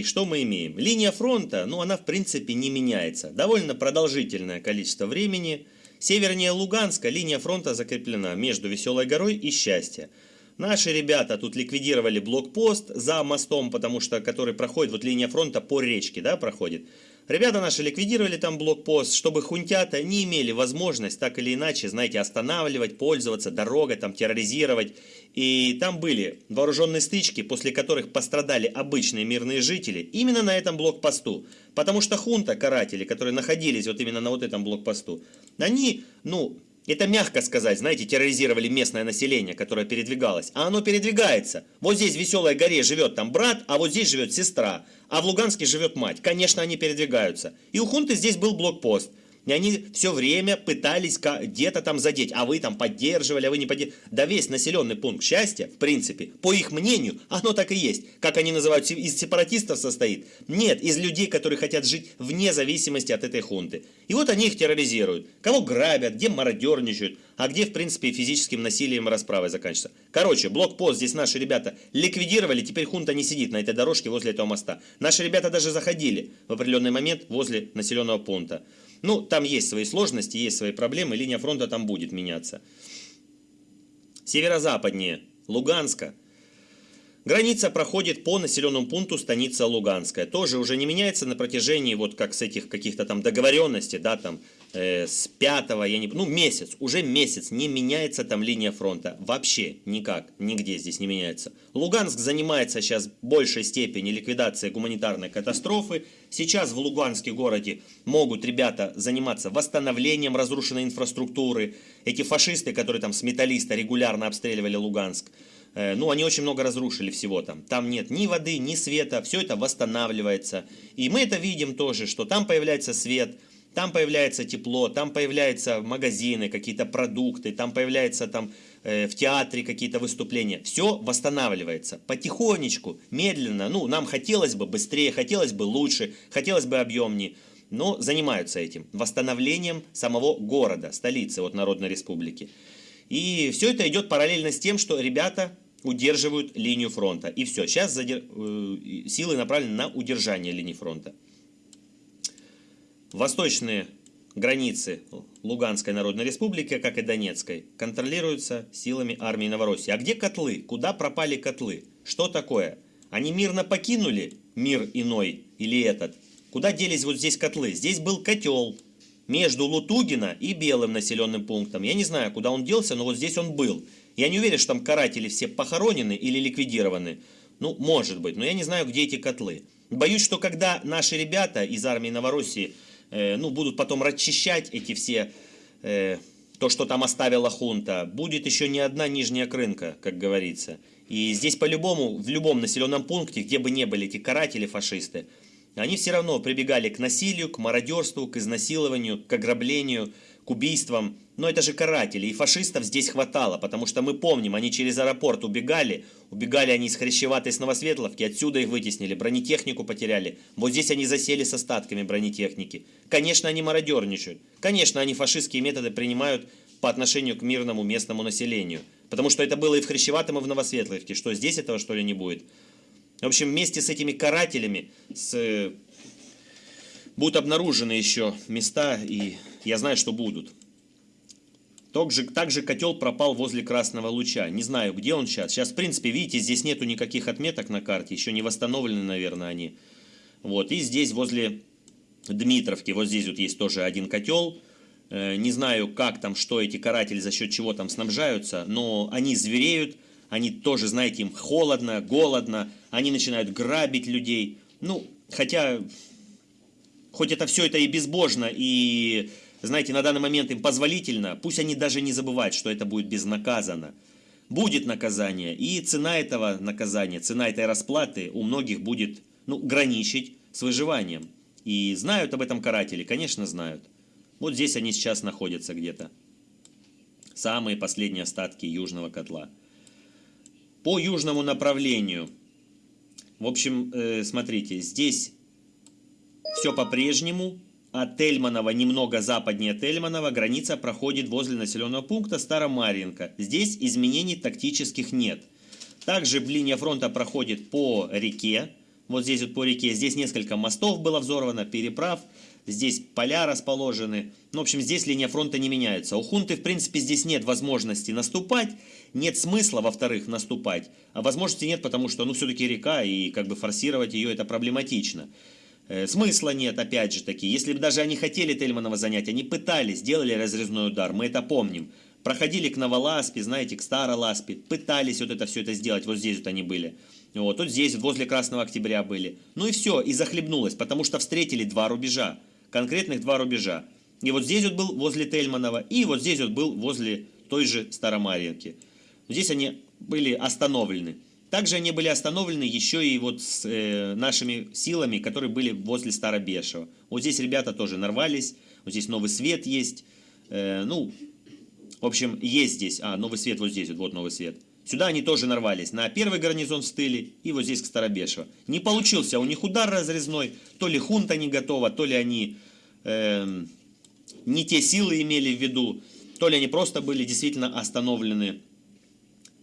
И что мы имеем? Линия фронта, ну она в принципе не меняется. Довольно продолжительное количество времени. Севернее Луганска линия фронта закреплена между Веселой горой и Счастье. Наши ребята тут ликвидировали блокпост за мостом, потому что который проходит, вот линия фронта по речке, да, проходит. Ребята наши ликвидировали там блокпост, чтобы хунтята не имели возможность так или иначе, знаете, останавливать, пользоваться дорогой, там терроризировать. И там были вооруженные стычки, после которых пострадали обычные мирные жители именно на этом блокпосту. Потому что хунта, каратели, которые находились вот именно на вот этом блокпосту, они, ну, это мягко сказать, знаете, терроризировали местное население, которое передвигалось. А оно передвигается. Вот здесь в Веселой горе живет там брат, а вот здесь живет сестра. А в Луганске живет мать. Конечно, они передвигаются. И у хунты здесь был блокпост. И они все время пытались где-то там задеть, а вы там поддерживали, а вы не поддерживали. Да весь населенный пункт счастья, в принципе, по их мнению, оно так и есть. Как они называют, из сепаратистов состоит? Нет, из людей, которые хотят жить вне зависимости от этой хунты. И вот они их терроризируют. Кого грабят, где мародерничают, а где, в принципе, физическим насилием и расправой заканчивается. Короче, блокпост здесь наши ребята ликвидировали, теперь хунта не сидит на этой дорожке возле этого моста. Наши ребята даже заходили в определенный момент возле населенного пункта. Ну, там есть свои сложности, есть свои проблемы, линия фронта там будет меняться. Северо-западнее Луганска. Граница проходит по населенному пункту станица Луганская. Тоже уже не меняется на протяжении вот как с этих каких-то там договоренностей, да, там э, с пятого, я не, ну месяц, уже месяц не меняется там линия фронта. Вообще никак, нигде здесь не меняется. Луганск занимается сейчас большей степени ликвидацией гуманитарной катастрофы. Сейчас в Луганске городе могут ребята заниматься восстановлением разрушенной инфраструктуры. Эти фашисты, которые там с металлиста регулярно обстреливали Луганск, Э, ну, они очень много разрушили всего там. Там нет ни воды, ни света, все это восстанавливается. И мы это видим тоже, что там появляется свет, там появляется тепло, там появляются магазины, какие-то продукты, там появляется там э, в театре какие-то выступления. Все восстанавливается потихонечку, медленно. Ну, нам хотелось бы быстрее, хотелось бы лучше, хотелось бы объемнее. Но занимаются этим, восстановлением самого города, столицы вот Народной Республики. И все это идет параллельно с тем, что ребята удерживают линию фронта. И все, сейчас задер... Э, силы направлены на удержание линии фронта. Восточные границы Луганской Народной Республики, как и Донецкой, контролируются силами армии Новороссии. А где котлы? Куда пропали котлы? Что такое? Они мирно покинули мир иной или этот? Куда делись вот здесь котлы? Здесь был котел, между Лутугина и Белым населенным пунктом. Я не знаю, куда он делся, но вот здесь он был. Я не уверен, что там каратели все похоронены или ликвидированы. Ну, может быть, но я не знаю, где эти котлы. Боюсь, что когда наши ребята из армии Новороссии э, ну, будут потом расчищать эти все, э, то, что там оставила хунта, будет еще не одна нижняя крынка, как говорится. И здесь по-любому, в любом населенном пункте, где бы не были эти каратели, фашисты, они все равно прибегали к насилию, к мародерству, к изнасилованию, к ограблению, к убийствам. Но это же каратели, и фашистов здесь хватало, потому что мы помним, они через аэропорт убегали, убегали они из Хрящеватой с Новосветловки, отсюда их вытеснили, бронетехнику потеряли. Вот здесь они засели с остатками бронетехники. Конечно, они мародерничают. Конечно, они фашистские методы принимают по отношению к мирному местному населению. Потому что это было и в Хрящеватом, и в Новосветловке. Что, здесь этого что ли не будет? В общем, вместе с этими карателями с... будут обнаружены еще места, и я знаю, что будут. Также, также котел пропал возле Красного Луча. Не знаю, где он сейчас. Сейчас, в принципе, видите, здесь нету никаких отметок на карте. Еще не восстановлены, наверное, они. Вот. И здесь, возле Дмитровки, вот здесь вот есть тоже один котел. Э, не знаю, как там, что эти каратели, за счет чего там снабжаются, но они звереют они тоже, знаете, им холодно, голодно, они начинают грабить людей. Ну, хотя, хоть это все это и безбожно, и, знаете, на данный момент им позволительно, пусть они даже не забывают, что это будет безнаказанно. Будет наказание, и цена этого наказания, цена этой расплаты у многих будет, ну, граничить с выживанием. И знают об этом каратели, конечно, знают. Вот здесь они сейчас находятся где-то. Самые последние остатки южного котла по южному направлению. В общем, э, смотрите, здесь все по-прежнему. От Тельманова, немного западнее Тельманова, граница проходит возле населенного пункта Старомаринка. Здесь изменений тактических нет. Также линия фронта проходит по реке, вот здесь вот по реке. Здесь несколько мостов было взорвано, переправ. Здесь поля расположены. Ну, в общем, здесь линия фронта не меняется. У хунты, в принципе, здесь нет возможности наступать. Нет смысла, во-вторых, наступать. А возможности нет, потому что, ну, все-таки река, и как бы форсировать ее это проблематично. Э, смысла нет, опять же таки. Если бы даже они хотели Тельманова занять, они пытались, делали разрезной удар, мы это помним. Проходили к Новоласпе, знаете, к Староласпе, пытались вот это все это сделать, вот здесь вот они были. Вот, тут здесь, возле Красного Октября были. Ну и все, и захлебнулось, потому что встретили два рубежа, конкретных два рубежа. И вот здесь вот был возле Тельманова, и вот здесь вот был возле той же Старомарьевки. Здесь они были остановлены. Также они были остановлены еще и вот с э, нашими силами, которые были возле Старобешева. Вот здесь ребята тоже нарвались, вот здесь новый свет есть. Э, ну, в общем, есть здесь, а, новый свет вот здесь, вот, вот новый свет. Сюда они тоже нарвались, на первый гарнизон в стыле и вот здесь к Старобешево. Не получился у них удар разрезной, то ли хунта не готова, то ли они э, не те силы имели в виду, то ли они просто были действительно остановлены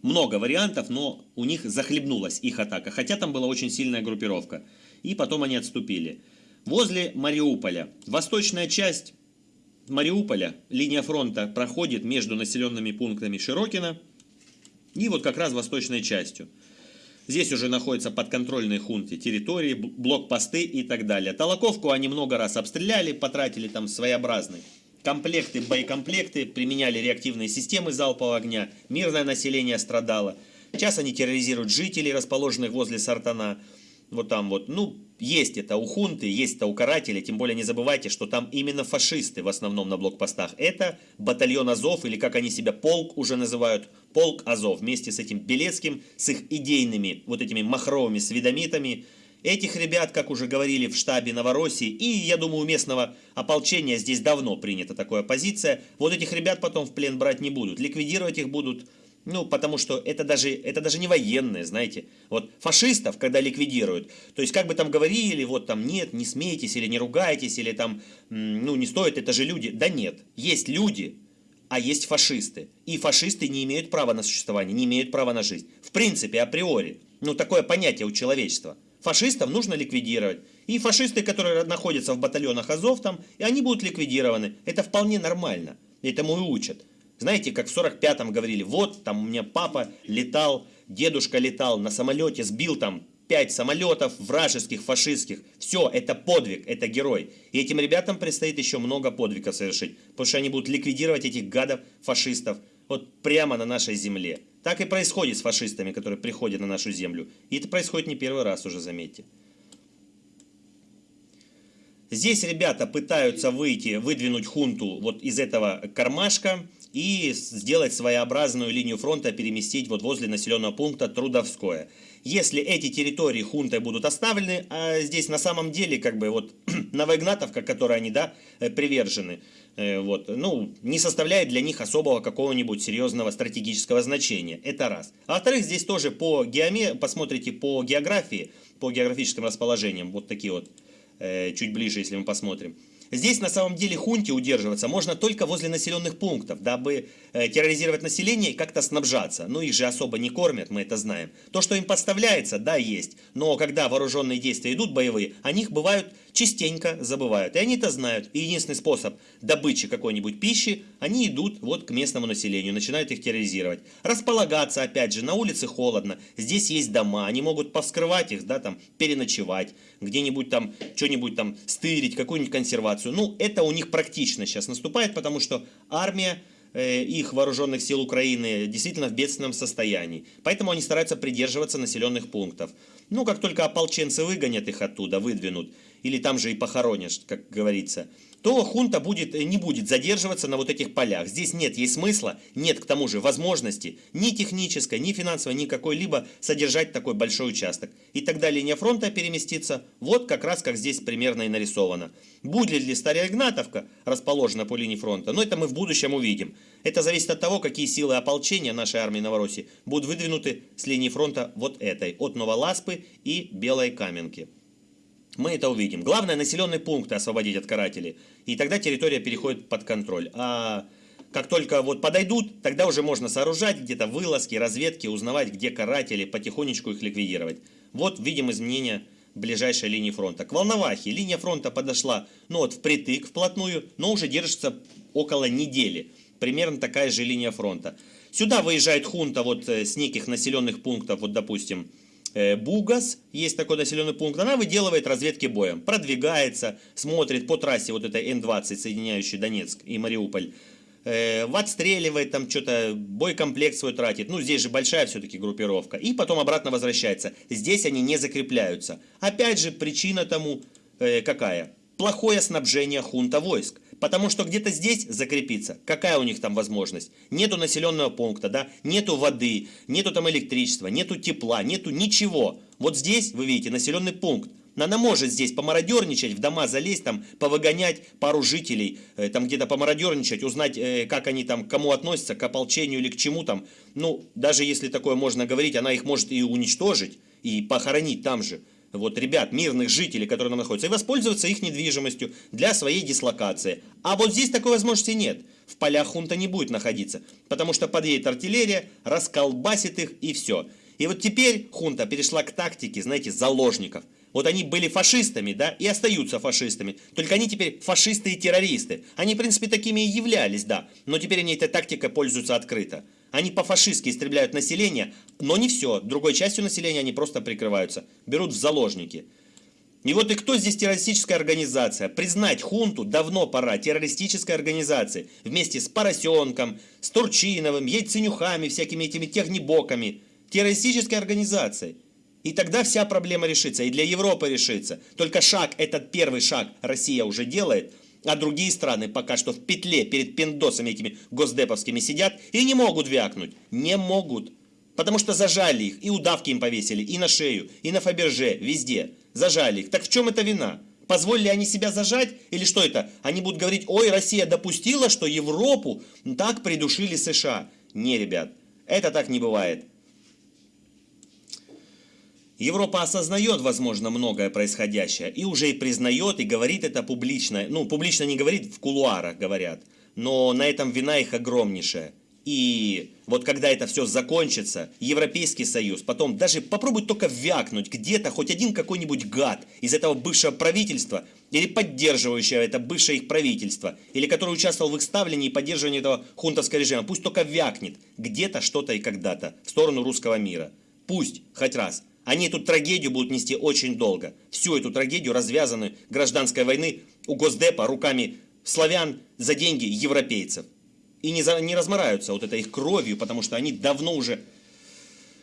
много вариантов, но у них захлебнулась их атака, хотя там была очень сильная группировка. И потом они отступили. Возле Мариуполя, восточная часть Мариуполя, линия фронта проходит между населенными пунктами Широкина и вот как раз восточной частью. Здесь уже находятся подконтрольные хунты территории, блокпосты и так далее. Толоковку они много раз обстреляли, потратили там своеобразный комплекты, боекомплекты, применяли реактивные системы залпового огня, мирное население страдало. Сейчас они терроризируют жителей, расположенных возле Сартана. Вот там вот, ну, есть это у хунты, есть это у карателей, тем более не забывайте, что там именно фашисты в основном на блокпостах. Это батальон Азов, или как они себя, полк уже называют, полк Азов, вместе с этим Белецким, с их идейными вот этими махровыми сведомитами, Этих ребят, как уже говорили в штабе Новороссии, и, я думаю, у местного ополчения здесь давно принята такая позиция, вот этих ребят потом в плен брать не будут, ликвидировать их будут, ну, потому что это даже, это даже не военные, знаете. Вот фашистов, когда ликвидируют, то есть, как бы там говорили, вот там, нет, не смейтесь, или не ругайтесь, или там, ну, не стоит, это же люди. Да нет, есть люди, а есть фашисты. И фашисты не имеют права на существование, не имеют права на жизнь. В принципе, априори. Ну, такое понятие у человечества. Фашистов нужно ликвидировать. И фашисты, которые находятся в батальонах Азов там, и они будут ликвидированы. Это вполне нормально. Этому и учат. Знаете, как в 45-м говорили, вот там у меня папа летал, дедушка летал на самолете, сбил там пять самолетов вражеских, фашистских. Все, это подвиг, это герой. И этим ребятам предстоит еще много подвигов совершить, потому что они будут ликвидировать этих гадов, фашистов, вот прямо на нашей земле. Так и происходит с фашистами, которые приходят на нашу землю. И это происходит не первый раз уже, заметьте. Здесь ребята пытаются выйти, выдвинуть хунту вот из этого кармашка и сделать своеобразную линию фронта, переместить вот возле населенного пункта Трудовское. Если эти территории хунтой будут оставлены, а здесь на самом деле как бы вот Новоигнатовка, которой они, да, э, привержены, э, вот, ну, не составляет для них особого какого-нибудь серьезного стратегического значения. Это раз. А во-вторых, здесь тоже по геоме, посмотрите по географии, по географическим расположениям, вот такие вот, э, чуть ближе, если мы посмотрим. Здесь на самом деле хунте удерживаться можно только возле населенных пунктов, дабы э, терроризировать население и как-то снабжаться. Ну их же особо не кормят, мы это знаем. То, что им подставляется, да, есть. Но когда вооруженные действия идут боевые, о них бывают частенько забывают. И они это знают. И единственный способ добычи какой-нибудь пищи, они идут вот к местному населению, начинают их терроризировать. Располагаться, опять же, на улице холодно, здесь есть дома, они могут повскрывать их, да, там, переночевать, где-нибудь там, что-нибудь там стырить, какую-нибудь консервацию. Ну, это у них практично сейчас наступает, потому что армия э, их вооруженных сил Украины действительно в бедственном состоянии. Поэтому они стараются придерживаться населенных пунктов. Ну, как только ополченцы выгонят их оттуда, выдвинут, или там же и похоронишь, как говорится, то хунта будет, э, не будет задерживаться на вот этих полях. Здесь нет ей смысла, нет к тому же возможности ни технической, ни финансовой, ни какой-либо содержать такой большой участок. И тогда линия фронта переместится вот как раз как здесь примерно и нарисовано. Будет ли Старая Игнатовка расположена по линии фронта, но это мы в будущем увидим. Это зависит от того, какие силы ополчения нашей армии Новороссии будут выдвинуты с линии фронта вот этой, от Новоласпы и Белой Каменки. Мы это увидим. Главное населенные пункты освободить от карателей. И тогда территория переходит под контроль. А как только вот подойдут, тогда уже можно сооружать где-то вылазки, разведки, узнавать, где каратели, потихонечку их ликвидировать. Вот видим изменения ближайшей линии фронта. К Волновахе линия фронта подошла, ну вот впритык, вплотную, но уже держится около недели. Примерно такая же линия фронта. Сюда выезжает хунта вот э, с неких населенных пунктов, вот допустим, Бугас, есть такой населенный пункт, она выделывает разведки боем, продвигается, смотрит по трассе вот этой Н-20, соединяющей Донецк и Мариуполь, э, отстреливает там что-то, боекомплект свой тратит, ну здесь же большая все-таки группировка, и потом обратно возвращается. Здесь они не закрепляются. Опять же, причина тому э, какая? Плохое снабжение хунта войск. Потому что где-то здесь закрепиться, какая у них там возможность? Нету населенного пункта, да, нету воды, нету там электричества, нету тепла, нету ничего. Вот здесь, вы видите, населенный пункт. Она может здесь помародерничать, в дома залезть, там, повыгонять пару жителей, э, там где-то помародерничать, узнать, э, как они там, к кому относятся, к ополчению или к чему там. Ну, даже если такое можно говорить, она их может и уничтожить, и похоронить там же вот, ребят, мирных жителей, которые там находятся, и воспользоваться их недвижимостью для своей дислокации. А вот здесь такой возможности нет. В полях хунта не будет находиться, потому что подъедет артиллерия, расколбасит их и все. И вот теперь хунта перешла к тактике, знаете, заложников. Вот они были фашистами, да, и остаются фашистами. Только они теперь фашисты и террористы. Они, в принципе, такими и являлись, да. Но теперь они этой тактикой пользуются открыто. Они по-фашистски истребляют население, но не все. Другой частью населения они просто прикрываются. Берут в заложники. И вот и кто здесь террористическая организация? Признать хунту давно пора. Террористической организации. Вместе с Поросенком, с Турчиновым, Яйценюхами, всякими этими технибоками. Террористической организацией. И тогда вся проблема решится. И для Европы решится. Только шаг, этот первый шаг Россия уже делает – а другие страны пока что в петле перед пиндосами этими госдеповскими сидят и не могут вякнуть. Не могут. Потому что зажали их, и удавки им повесили, и на шею, и на Фаберже, везде. Зажали их. Так в чем это вина? Позволили они себя зажать? Или что это? Они будут говорить, ой, Россия допустила, что Европу так придушили США. Не, ребят, это так не бывает. Европа осознает, возможно, многое происходящее, и уже и признает, и говорит это публично. Ну, публично не говорит, в кулуарах говорят, но на этом вина их огромнейшая. И вот когда это все закончится, Европейский Союз, потом даже попробует только вякнуть где-то хоть один какой-нибудь гад из этого бывшего правительства, или поддерживающего это бывшее их правительство, или который участвовал в их ставлении и поддерживании этого хунтовского режима, пусть только вякнет где-то, что-то и когда-то в сторону русского мира. Пусть, хоть раз. Они эту трагедию будут нести очень долго. Всю эту трагедию, развязанную гражданской войны у Госдепа руками славян за деньги европейцев. И не, за, не размораются вот этой их кровью, потому что они давно уже...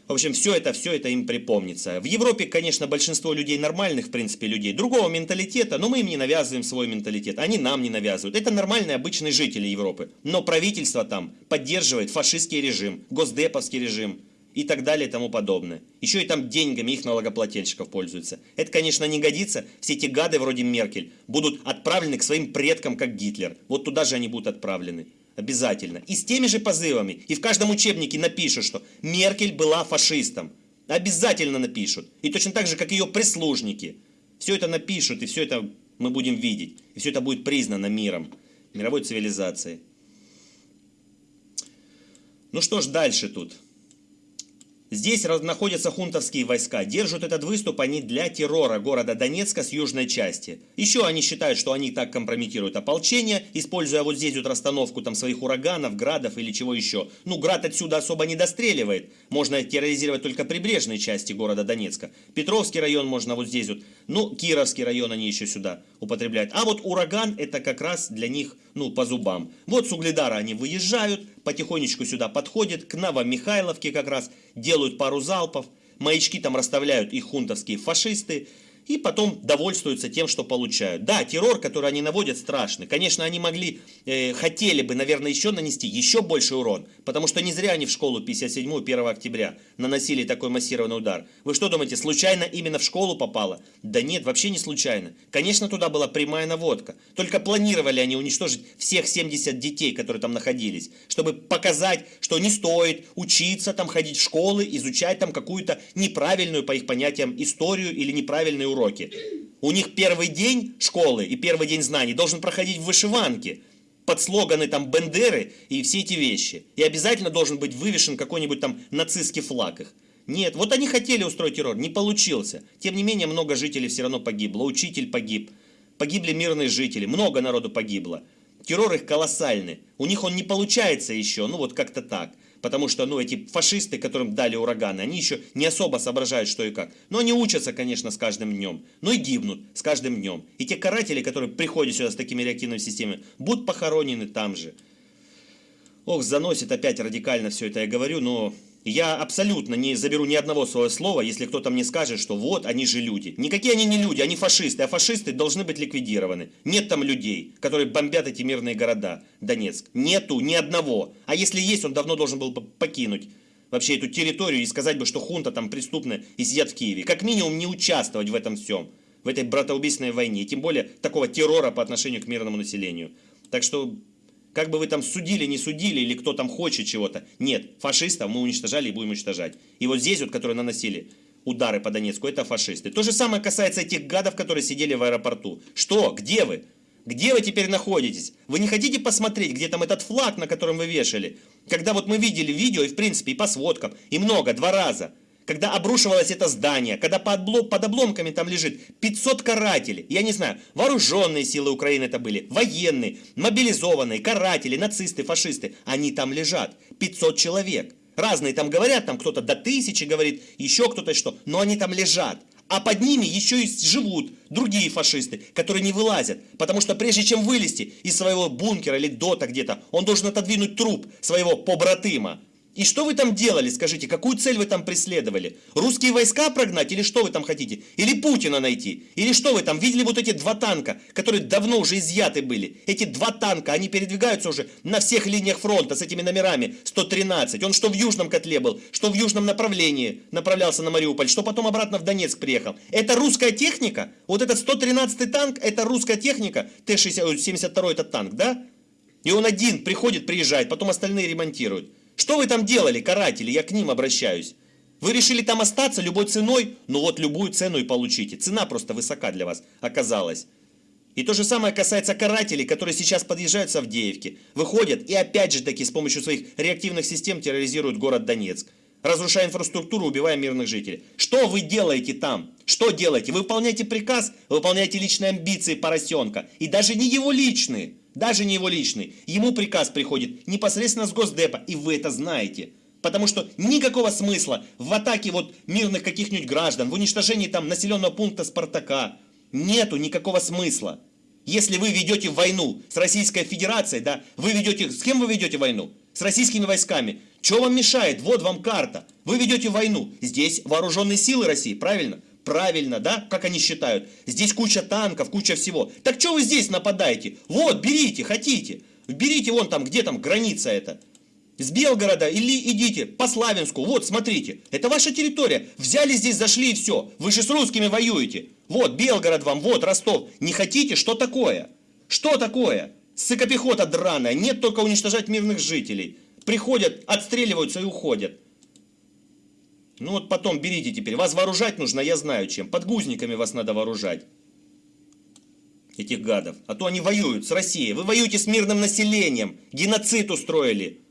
В общем, все это, все это им припомнится. В Европе, конечно, большинство людей нормальных, в принципе, людей, другого менталитета, но мы им не навязываем свой менталитет, они нам не навязывают. Это нормальные, обычные жители Европы. Но правительство там поддерживает фашистский режим, госдеповский режим, и так далее и тому подобное. Еще и там деньгами их налогоплательщиков пользуются. Это, конечно, не годится. Все эти гады вроде Меркель будут отправлены к своим предкам, как Гитлер. Вот туда же они будут отправлены. Обязательно. И с теми же позывами. И в каждом учебнике напишут, что Меркель была фашистом. Обязательно напишут. И точно так же, как ее прислужники. Все это напишут, и все это мы будем видеть. И все это будет признано миром, мировой цивилизацией. Ну что ж дальше тут? Здесь находятся хунтовские войска. Держат этот выступ они для террора города Донецка с южной части. Еще они считают, что они так компрометируют ополчение, используя вот здесь вот расстановку там своих ураганов, градов или чего еще. Ну, град отсюда особо не достреливает. Можно терроризировать только прибрежные части города Донецка. Петровский район можно вот здесь вот. Ну, Кировский район они еще сюда употребляют. А вот ураган это как раз для них, ну, по зубам. Вот с Угледара они выезжают, потихонечку сюда подходят, к Новомихайловке как раз, делают пару залпов, маячки там расставляют их хунтовские фашисты, и потом довольствуются тем, что получают. Да, террор, который они наводят, страшный. Конечно, они могли, э, хотели бы, наверное, еще нанести еще больше урон, потому что не зря они в школу 57 1 октября наносили такой массированный удар. Вы что думаете, случайно именно в школу попало? Да нет, вообще не случайно. Конечно, туда была прямая наводка. Только планировали они уничтожить всех 70 детей, которые там находились, чтобы показать, что не стоит учиться там, ходить в школы, изучать там какую-то неправильную, по их понятиям, историю или неправильную уроки. У них первый день школы и первый день знаний должен проходить в вышиванке под слоганы там Бендеры и все эти вещи. И обязательно должен быть вывешен какой-нибудь там нацистский флаг их. Нет, вот они хотели устроить террор, не получился. Тем не менее, много жителей все равно погибло. Учитель погиб, погибли мирные жители, много народу погибло. Террор их колоссальный. У них он не получается еще, ну вот как-то так. Потому что, ну, эти фашисты, которым дали ураганы, они еще не особо соображают, что и как. Но они учатся, конечно, с каждым днем. Но и гибнут с каждым днем. И те каратели, которые приходят сюда с такими реактивными системами, будут похоронены там же. Ох, заносит опять радикально все это я говорю, но я абсолютно не заберу ни одного своего слова, если кто-то мне скажет, что вот, они же люди. Никакие они не люди, они фашисты, а фашисты должны быть ликвидированы. Нет там людей, которые бомбят эти мирные города, Донецк. Нету ни одного. А если есть, он давно должен был покинуть вообще эту территорию и сказать бы, что хунта там преступная и сидят в Киеве. Как минимум не участвовать в этом всем, в этой братоубийственной войне, и тем более такого террора по отношению к мирному населению. Так что как бы вы там судили, не судили, или кто там хочет чего-то. Нет, фашистов мы уничтожали и будем уничтожать. И вот здесь вот, которые наносили удары по Донецку, это фашисты. То же самое касается этих гадов, которые сидели в аэропорту. Что? Где вы? Где вы теперь находитесь? Вы не хотите посмотреть, где там этот флаг, на котором вы вешали? Когда вот мы видели видео, и в принципе, и по сводкам, и много, два раза – когда обрушивалось это здание, когда под, облом, под обломками там лежит 500 карателей, я не знаю, вооруженные силы Украины это были, военные, мобилизованные, каратели, нацисты, фашисты, они там лежат, 500 человек. Разные там говорят, там кто-то до тысячи говорит, еще кто-то что, но они там лежат. А под ними еще и живут другие фашисты, которые не вылазят. Потому что прежде чем вылезти из своего бункера или дота где-то, он должен отодвинуть труп своего побратыма. И что вы там делали, скажите, какую цель вы там преследовали? Русские войска прогнать или что вы там хотите? Или Путина найти? Или что вы там видели вот эти два танка, которые давно уже изъяты были? Эти два танка, они передвигаются уже на всех линиях фронта с этими номерами 113. Он что в южном котле был, что в южном направлении направлялся на Мариуполь, что потом обратно в Донецк приехал. Это русская техника? Вот этот 113 танк, это русская техника? Т-72 это танк, да? И он один приходит, приезжает, потом остальные ремонтируют. Что вы там делали, каратели? Я к ним обращаюсь. Вы решили там остаться любой ценой? Ну вот любую цену и получите. Цена просто высока для вас оказалась. И то же самое касается карателей, которые сейчас подъезжают с Авдеевки. Выходят и опять же таки с помощью своих реактивных систем терроризируют город Донецк. Разрушая инфраструктуру, убивая мирных жителей. Что вы делаете там? Что делаете? Вы выполняете приказ, выполняете личные амбиции поросенка. И даже не его личные даже не его личный. Ему приказ приходит непосредственно с Госдепа, и вы это знаете. Потому что никакого смысла в атаке вот мирных каких-нибудь граждан, в уничтожении там населенного пункта Спартака, нету никакого смысла. Если вы ведете войну с Российской Федерацией, да, вы ведете, с кем вы ведете войну? С российскими войсками. Что вам мешает? Вот вам карта. Вы ведете войну. Здесь вооруженные силы России, правильно? Правильно, да? Как они считают? Здесь куча танков, куча всего. Так что вы здесь нападаете? Вот, берите, хотите. Берите вон там, где там граница эта. С Белгорода или идите по Славянску. Вот, смотрите. Это ваша территория. Взяли здесь, зашли и все. Вы же с русскими воюете. Вот, Белгород вам, вот, Ростов. Не хотите? Что такое? Что такое? Сыкопехота драная. Нет только уничтожать мирных жителей. Приходят, отстреливаются и уходят. Ну вот потом берите теперь. Вас вооружать нужно, я знаю чем. Подгузниками вас надо вооружать. Этих гадов. А то они воюют с Россией. Вы воюете с мирным населением. Геноцид устроили.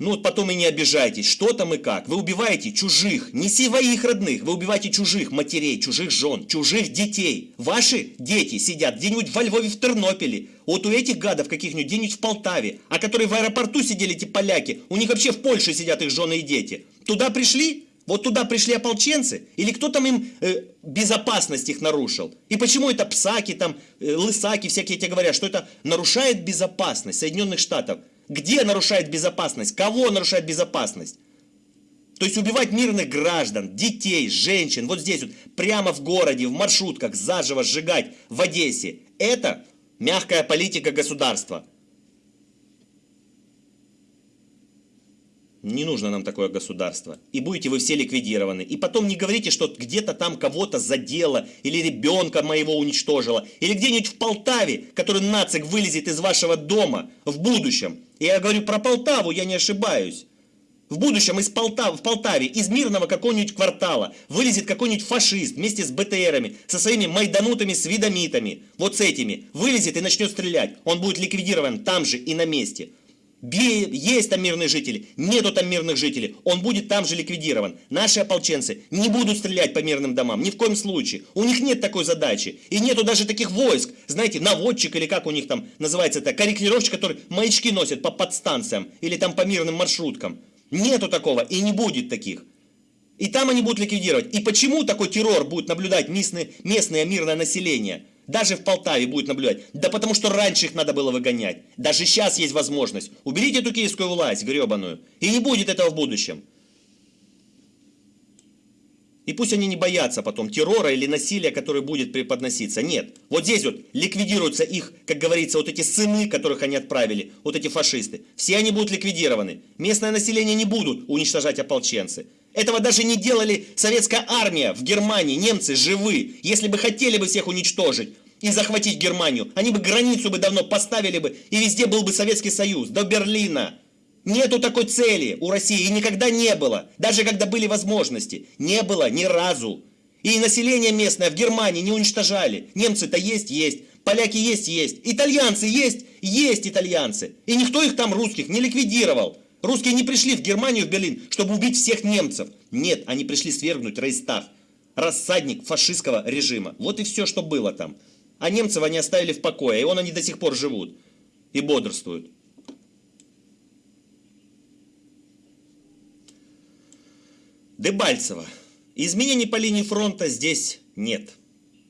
Ну вот потом и не обижайтесь, что там и как. Вы убиваете чужих, не своих родных, вы убиваете чужих матерей, чужих жен, чужих детей. Ваши дети сидят где-нибудь во Львове, в Тернополе, вот у этих гадов каких-нибудь где-нибудь в Полтаве, а которые в аэропорту сидели эти поляки, у них вообще в Польше сидят их жены и дети. Туда пришли? Вот туда пришли ополченцы? Или кто там им э, безопасность их нарушил? И почему это псаки, там, э, лысаки всякие тебе говорят, что это нарушает безопасность Соединенных Штатов? Где нарушает безопасность? Кого нарушает безопасность? То есть убивать мирных граждан, детей, женщин, вот здесь вот, прямо в городе, в маршрутках, заживо сжигать в Одессе. Это мягкая политика государства. Не нужно нам такое государство. И будете вы все ликвидированы. И потом не говорите, что где-то там кого-то задело, или ребенка моего уничтожило, или где-нибудь в Полтаве, который нацик вылезет из вашего дома в будущем. И я говорю про Полтаву, я не ошибаюсь. В будущем из Полтав, в Полтаве, из мирного какого-нибудь квартала, вылезет какой-нибудь фашист вместе с БТРами, со своими майданутыми свидомитами, вот с этими, вылезет и начнет стрелять. Он будет ликвидирован там же и на месте. Есть там мирные жители, нету там мирных жителей, он будет там же ликвидирован. Наши ополченцы не будут стрелять по мирным домам, ни в коем случае. У них нет такой задачи. И нету даже таких войск, знаете, наводчик или как у них там называется это, корректировщик, который маячки носит по подстанциям или там по мирным маршруткам. Нету такого и не будет таких. И там они будут ликвидировать. И почему такой террор будет наблюдать местное, местное мирное население? Даже в Полтаве будет наблюдать. Да потому что раньше их надо было выгонять. Даже сейчас есть возможность. Уберите эту киевскую власть гребаную. И не будет этого в будущем. И пусть они не боятся потом террора или насилия, которое будет преподноситься. Нет. Вот здесь вот ликвидируются их, как говорится, вот эти сыны, которых они отправили, вот эти фашисты. Все они будут ликвидированы. Местное население не будут уничтожать ополченцы. Этого даже не делали советская армия в Германии, немцы живы. Если бы хотели бы всех уничтожить и захватить Германию, они бы границу бы давно поставили бы, и везде был бы Советский Союз, до Берлина. Нету такой цели у России, и никогда не было. Даже когда были возможности. Не было ни разу. И население местное в Германии не уничтожали. Немцы-то есть, есть. Поляки есть, есть. Итальянцы есть, есть итальянцы. И никто их там, русских, не ликвидировал. Русские не пришли в Германию, в Берлин, чтобы убить всех немцев. Нет, они пришли свергнуть Рейстав, рассадник фашистского режима. Вот и все, что было там. А немцев они оставили в покое, и он они до сих пор живут и бодрствуют. Дебальцево. Изменений по линии фронта здесь нет.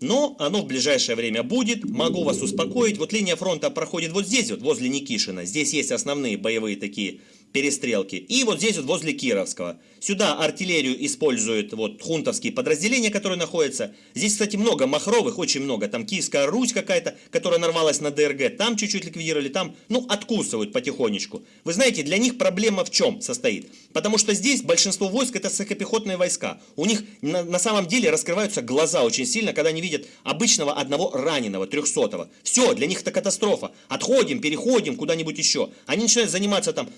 Но оно в ближайшее время будет, могу вас успокоить. Вот линия фронта проходит вот здесь, вот возле Никишина. Здесь есть основные боевые такие перестрелки. И вот здесь вот возле Кировского. Сюда артиллерию используют вот хунтовские подразделения, которые находятся. Здесь, кстати, много махровых, очень много. Там Киевская Русь какая-то, которая нарвалась на ДРГ. Там чуть-чуть ликвидировали, там, ну, откусывают потихонечку. Вы знаете, для них проблема в чем состоит? Потому что здесь большинство войск это сухопехотные войска. У них на, на самом деле раскрываются глаза очень сильно, когда они видят обычного одного раненого, трехсотого. Все, для них это катастрофа. Отходим, переходим куда-нибудь еще. Они начинают заниматься там,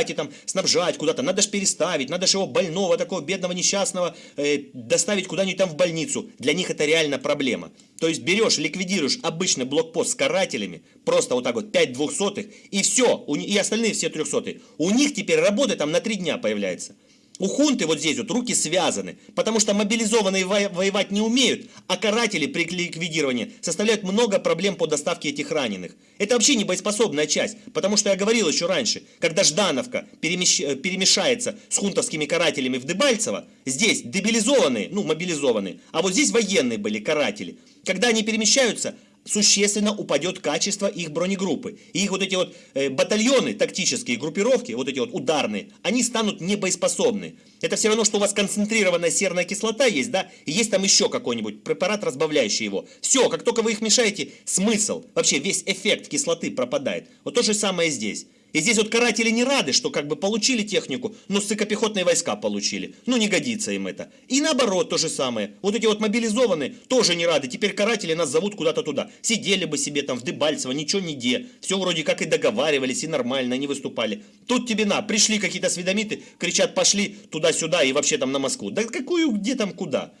давайте там снабжать куда-то, надо же переставить, надо же его больного, такого бедного, несчастного э, доставить куда-нибудь там в больницу. Для них это реально проблема. То есть берешь, ликвидируешь обычный блокпост с карателями, просто вот так вот 5 двухсотых, и все, и остальные все трехсотые. У них теперь работа там на 3 дня появляется. У хунты вот здесь вот руки связаны, потому что мобилизованные воевать не умеют, а каратели при ликвидировании составляют много проблем по доставке этих раненых. Это вообще не боеспособная часть, потому что я говорил еще раньше, когда Ждановка перемещ... Э, перемешается с хунтовскими карателями в Дебальцево, здесь дебилизованные, ну мобилизованные, а вот здесь военные были каратели. Когда они перемещаются, существенно упадет качество их бронегруппы. И их вот эти вот э, батальоны, тактические группировки, вот эти вот ударные, они станут небоеспособны. Это все равно, что у вас концентрированная серная кислота есть, да, и есть там еще какой-нибудь препарат, разбавляющий его. Все, как только вы их мешаете, смысл, вообще весь эффект кислоты пропадает. Вот то же самое здесь. И здесь вот каратели не рады, что как бы получили технику, но сыкопехотные войска получили. Ну не годится им это. И наоборот то же самое. Вот эти вот мобилизованные тоже не рады. Теперь каратели нас зовут куда-то туда. Сидели бы себе там в Дебальцево, ничего не де. Все вроде как и договаривались, и нормально, не выступали. Тут тебе на, пришли какие-то осведомиты, кричат пошли туда-сюда и вообще там на Москву. Да какую, где там, куда?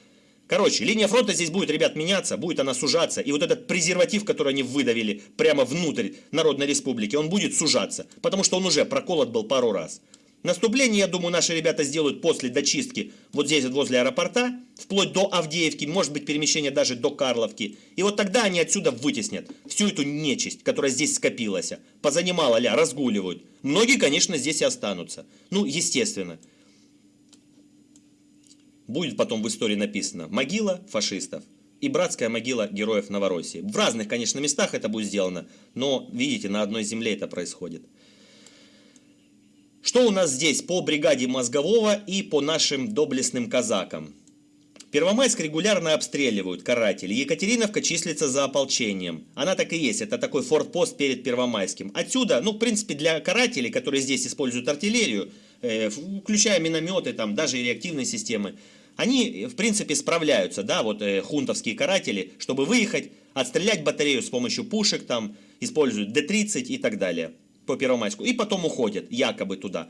Короче, линия фронта здесь будет, ребят, меняться, будет она сужаться. И вот этот презерватив, который они выдавили прямо внутрь Народной Республики, он будет сужаться. Потому что он уже проколот был пару раз. Наступление, я думаю, наши ребята сделают после дочистки вот здесь вот возле аэропорта, вплоть до Авдеевки, может быть перемещение даже до Карловки. И вот тогда они отсюда вытеснят всю эту нечисть, которая здесь скопилась. Позанимала ля, разгуливают. Многие, конечно, здесь и останутся. Ну, естественно. Будет потом в истории написано «Могила фашистов» и «Братская могила героев Новороссии». В разных, конечно, местах это будет сделано, но, видите, на одной земле это происходит. Что у нас здесь по бригаде Мозгового и по нашим доблестным казакам? Первомайск регулярно обстреливают каратели. Екатериновка числится за ополчением. Она так и есть. Это такой фортпост перед Первомайским. Отсюда, ну, в принципе, для карателей, которые здесь используют артиллерию, э, включая минометы, там, даже и реактивные системы, они, в принципе, справляются, да, вот э, хунтовские каратели, чтобы выехать, отстрелять батарею с помощью пушек, там, используют Д-30 и так далее по Первомайску, и потом уходят якобы туда.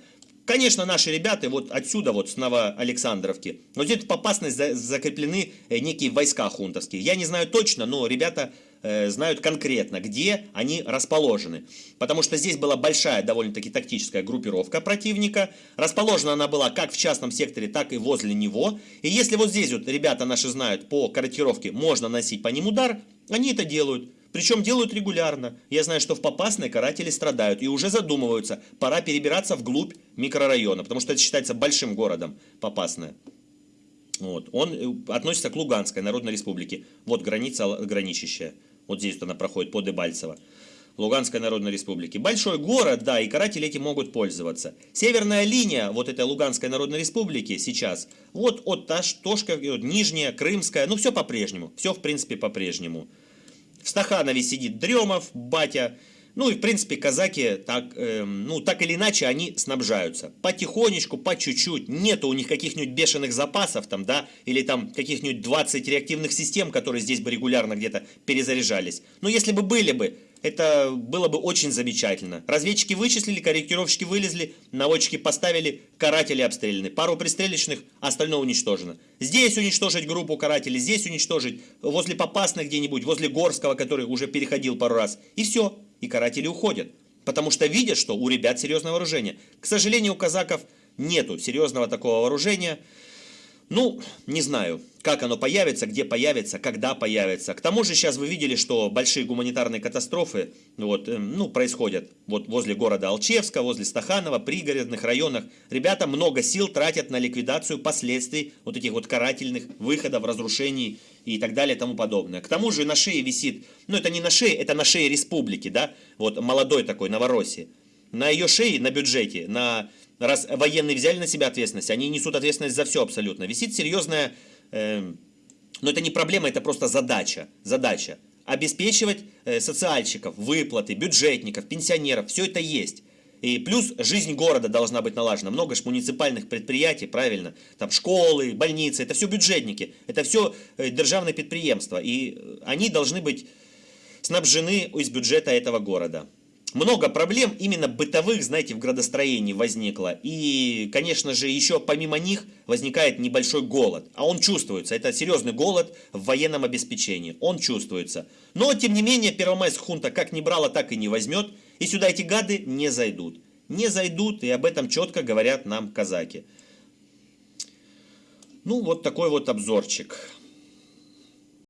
Конечно, наши ребята вот отсюда, вот с Новоалександровки, но здесь по опасность закреплены э, некие войска хунтовские. Я не знаю точно, но ребята э, знают конкретно, где они расположены. Потому что здесь была большая довольно-таки тактическая группировка противника. Расположена она была как в частном секторе, так и возле него. И если вот здесь вот ребята наши знают по корректировке, можно носить по ним удар, они это делают. Причем делают регулярно. Я знаю, что в Попасной каратели страдают и уже задумываются, пора перебираться вглубь микрорайона, потому что это считается большим городом Попасная. Вот. Он э, относится к Луганской Народной Республике. Вот граница граничащая. Вот здесь вот она проходит по Дебальцево. Луганской Народной Республики. Большой город, да, и каратели этим могут пользоваться. Северная линия вот этой Луганской Народной Республики сейчас, вот от Ташка, вот, Нижняя, Крымская, ну все по-прежнему. Все, в принципе, по-прежнему. В Стаханове сидит Дремов, батя. Ну и, в принципе, казаки так, э, ну, так или иначе они снабжаются. Потихонечку, по чуть-чуть. Нету у них каких-нибудь бешеных запасов там, да, или там каких-нибудь 20 реактивных систем, которые здесь бы регулярно где-то перезаряжались. Но если бы были бы, это было бы очень замечательно. Разведчики вычислили, корректировщики вылезли, наводчики поставили, каратели обстреляны. Пару пристрелочных, остальное уничтожено. Здесь уничтожить группу карателей, здесь уничтожить, возле Попасных где-нибудь, возле Горского, который уже переходил пару раз. И все, и каратели уходят. Потому что видят, что у ребят серьезное вооружение. К сожалению, у казаков нету серьезного такого вооружения. Ну, не знаю, как оно появится, где появится, когда появится. К тому же сейчас вы видели, что большие гуманитарные катастрофы вот, эм, ну, происходят вот возле города Алчевска, возле Стаханова, пригородных районах. Ребята много сил тратят на ликвидацию последствий вот этих вот карательных выходов, разрушений и так далее и тому подобное. К тому же на шее висит, ну это не на шее, это на шее республики, да, вот молодой такой, Новороссии. На ее шее, на бюджете, на раз военные взяли на себя ответственность, они несут ответственность за все абсолютно. Висит серьезная, э, но это не проблема, это просто задача. Задача. Обеспечивать э, социальщиков, выплаты, бюджетников, пенсионеров, все это есть. И плюс жизнь города должна быть налажена. Много же муниципальных предприятий, правильно? Там школы, больницы, это все бюджетники, это все э, державные предприемства. И э, они должны быть снабжены из бюджета этого города много проблем именно бытовых, знаете, в градостроении возникло. И, конечно же, еще помимо них возникает небольшой голод. А он чувствуется. Это серьезный голод в военном обеспечении. Он чувствуется. Но, тем не менее, Первомайск хунта как не брала, так и не возьмет. И сюда эти гады не зайдут. Не зайдут, и об этом четко говорят нам казаки. Ну, вот такой вот обзорчик.